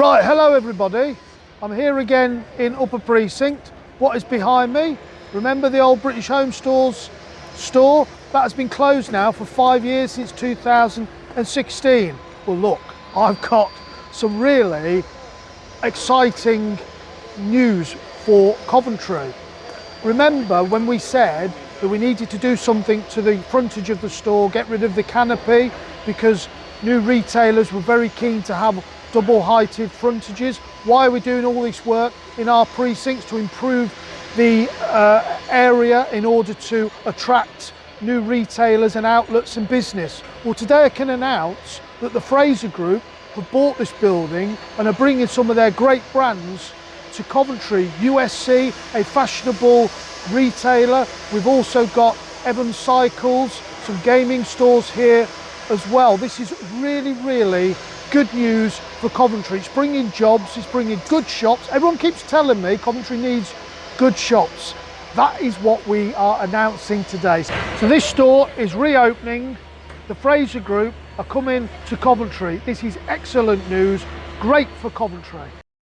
Right, hello everybody. I'm here again in Upper Precinct. What is behind me? Remember the old British Home Stores store? That has been closed now for five years since 2016. Well look, I've got some really exciting news for Coventry. Remember when we said that we needed to do something to the frontage of the store, get rid of the canopy because new retailers were very keen to have double heighted frontages. Why are we doing all this work in our precincts to improve the uh, area in order to attract new retailers and outlets and business? Well, today I can announce that the Fraser Group have bought this building and are bringing some of their great brands to Coventry. USC, a fashionable retailer. We've also got Evans Cycles, some gaming stores here as well. This is really, really good news for Coventry. It's bringing jobs, it's bringing good shops. Everyone keeps telling me Coventry needs good shops. That is what we are announcing today. So this store is reopening. The Fraser Group are coming to Coventry. This is excellent news, great for Coventry.